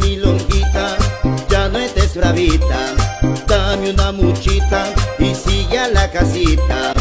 Mi longuita, ya no estés bravita. Dame una muchita y sigue a la casita.